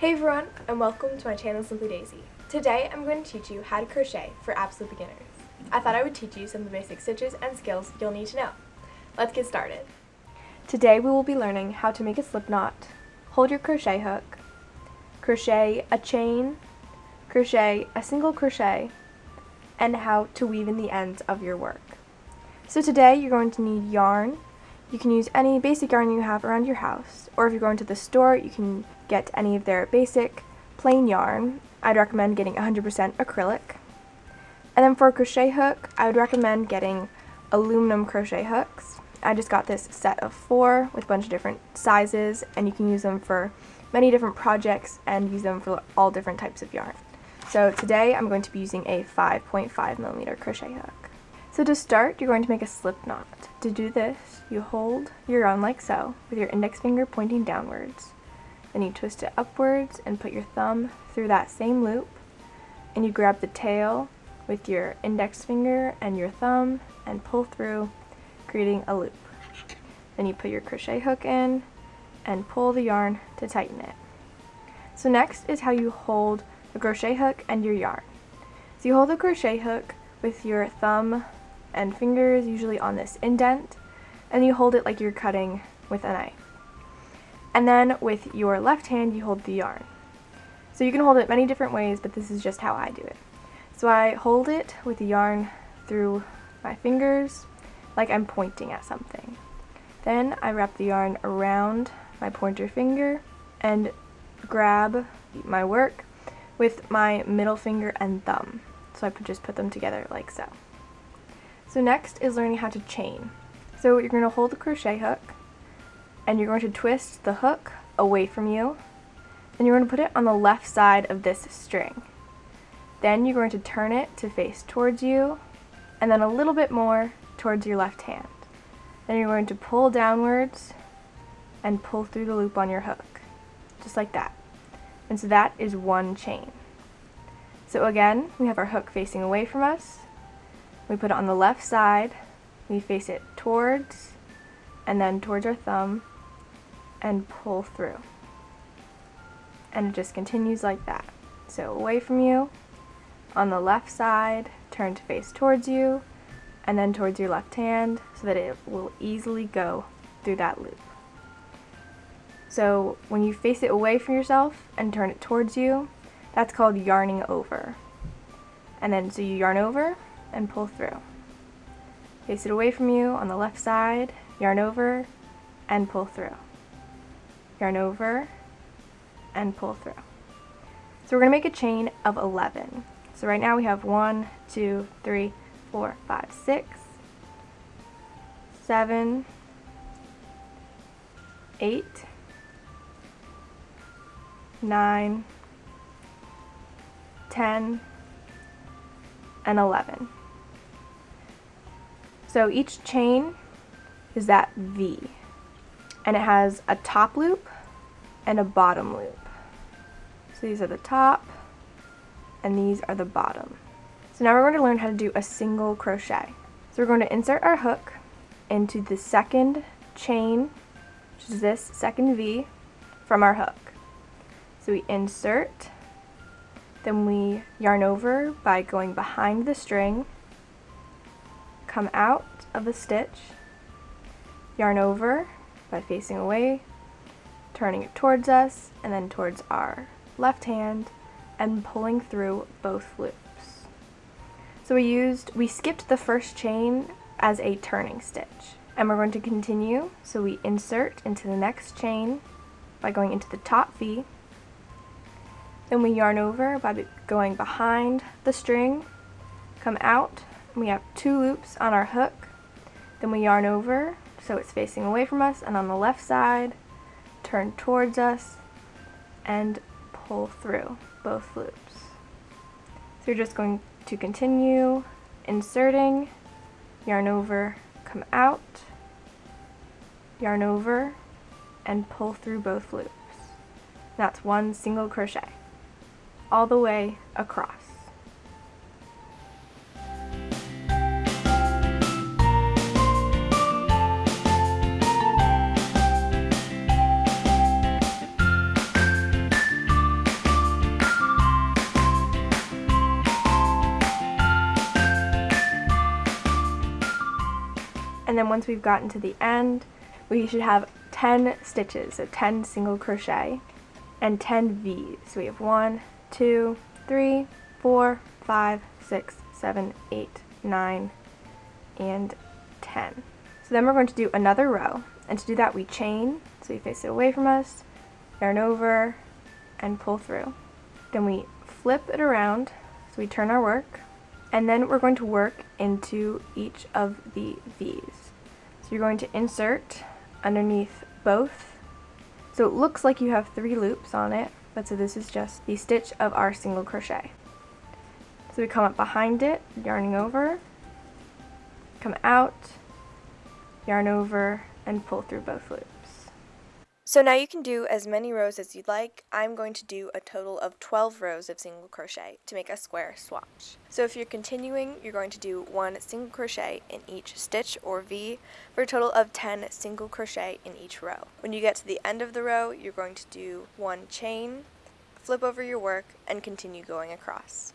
Hey everyone, and welcome to my channel Simply Daisy. Today I'm going to teach you how to crochet for absolute beginners. I thought I would teach you some of the basic stitches and skills you'll need to know. Let's get started. Today we will be learning how to make a slip knot, hold your crochet hook, crochet a chain, crochet a single crochet, and how to weave in the ends of your work. So today you're going to need yarn. You can use any basic yarn you have around your house, or if you're going to the store, you can get any of their basic plain yarn. I'd recommend getting 100% acrylic. And then for a crochet hook, I would recommend getting aluminum crochet hooks. I just got this set of four with a bunch of different sizes, and you can use them for many different projects and use them for all different types of yarn. So today I'm going to be using a 5.5 millimeter crochet hook. So to start, you're going to make a slip knot. To do this, you hold your yarn like so, with your index finger pointing downwards. Then you twist it upwards and put your thumb through that same loop. And you grab the tail with your index finger and your thumb and pull through, creating a loop. Then you put your crochet hook in and pull the yarn to tighten it. So next is how you hold the crochet hook and your yarn. So you hold the crochet hook with your thumb and fingers usually on this indent and you hold it like you're cutting with a knife. And then with your left hand, you hold the yarn. So you can hold it many different ways, but this is just how I do it. So I hold it with the yarn through my fingers, like I'm pointing at something. Then I wrap the yarn around my pointer finger and grab my work with my middle finger and thumb. So I just put them together like so. So next is learning how to chain. So you're going to hold the crochet hook and you're going to twist the hook away from you. Then you're going to put it on the left side of this string. Then you're going to turn it to face towards you and then a little bit more towards your left hand. Then you're going to pull downwards and pull through the loop on your hook, just like that. And so that is one chain. So again, we have our hook facing away from us. We put it on the left side, we face it towards and then towards our thumb, and pull through. And it just continues like that. So away from you, on the left side, turn to face towards you, and then towards your left hand so that it will easily go through that loop. So when you face it away from yourself and turn it towards you, that's called yarning over. And then so you yarn over and pull through. Face it away from you on the left side, yarn over and pull through yarn over, and pull through. So we're to make a chain of 11. So right now we have 1, 2, 3, 4, 5, 6, 7, 8, 9, 10, and 11. So each chain is that V and it has a top loop and a bottom loop. So these are the top and these are the bottom. So now we're going to learn how to do a single crochet. So we're going to insert our hook into the second chain, which is this second V from our hook. So we insert, then we yarn over by going behind the string, come out of the stitch, yarn over, by facing away, turning it towards us, and then towards our left hand, and pulling through both loops. So we used, we skipped the first chain as a turning stitch. And we're going to continue, so we insert into the next chain by going into the top V, then we yarn over by going behind the string, come out, we have two loops on our hook, then we yarn over so it's facing away from us and on the left side turn towards us and pull through both loops. So you're just going to continue inserting, yarn over, come out, yarn over, and pull through both loops. That's one single crochet all the way across. And then once we've gotten to the end, we should have 10 stitches, so 10 single crochet, and 10 V's. So we have 1, 2, 3, 4, 5, 6, 7, 8, 9, and 10. So then we're going to do another row, and to do that we chain, so we face it away from us, yarn over, and pull through. Then we flip it around, so we turn our work, and then we're going to work into each of the V's. So you're going to insert underneath both. So it looks like you have three loops on it, but so this is just the stitch of our single crochet. So we come up behind it, yarning over, come out, yarn over, and pull through both loops. So now you can do as many rows as you'd like. I'm going to do a total of 12 rows of single crochet to make a square swatch. So if you're continuing, you're going to do one single crochet in each stitch or V for a total of 10 single crochet in each row. When you get to the end of the row, you're going to do one chain, flip over your work, and continue going across.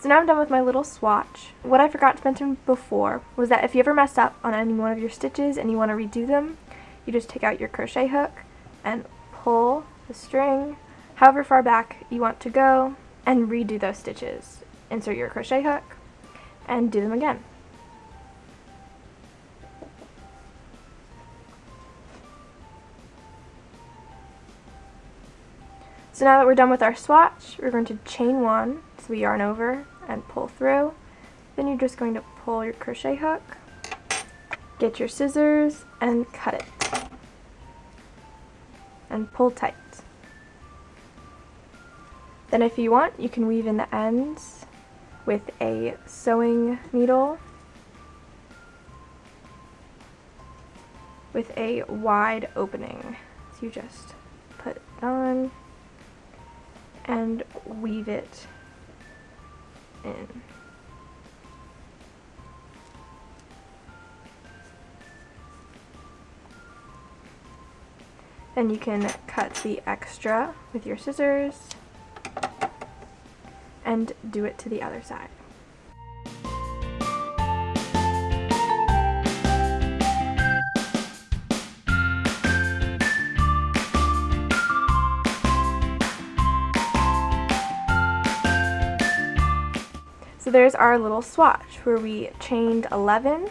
So now I'm done with my little swatch. What I forgot to mention before was that if you ever mess up on any one of your stitches and you want to redo them, you just take out your crochet hook and pull the string however far back you want to go and redo those stitches. Insert your crochet hook and do them again. So now that we're done with our swatch, we're going to chain one, so we yarn over and pull through. Then you're just going to pull your crochet hook, get your scissors, and cut it and pull tight. Then if you want, you can weave in the ends with a sewing needle with a wide opening. So you just put it on and weave it in. Then you can cut the extra with your scissors and do it to the other side. So there's our little swatch where we chained 11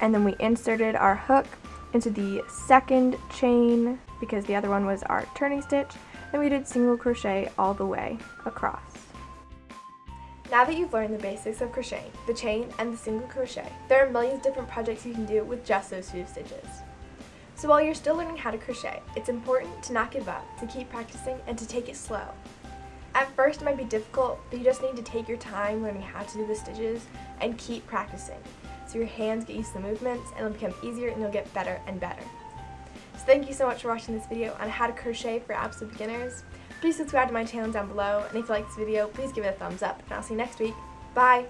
and then we inserted our hook into the second chain because the other one was our turning stitch and we did single crochet all the way across. Now that you've learned the basics of crocheting, the chain and the single crochet, there are millions of different projects you can do with just those few stitches. So while you're still learning how to crochet, it's important to not give up, to keep practicing, and to take it slow. At first it might be difficult, but you just need to take your time learning how to do the stitches and keep practicing. So your hands get used to the movements and it'll become easier and you'll get better and better. So thank you so much for watching this video on how to crochet for absolute beginners. Please subscribe to my channel down below, and if you like this video, please give it a thumbs up, and I'll see you next week. Bye!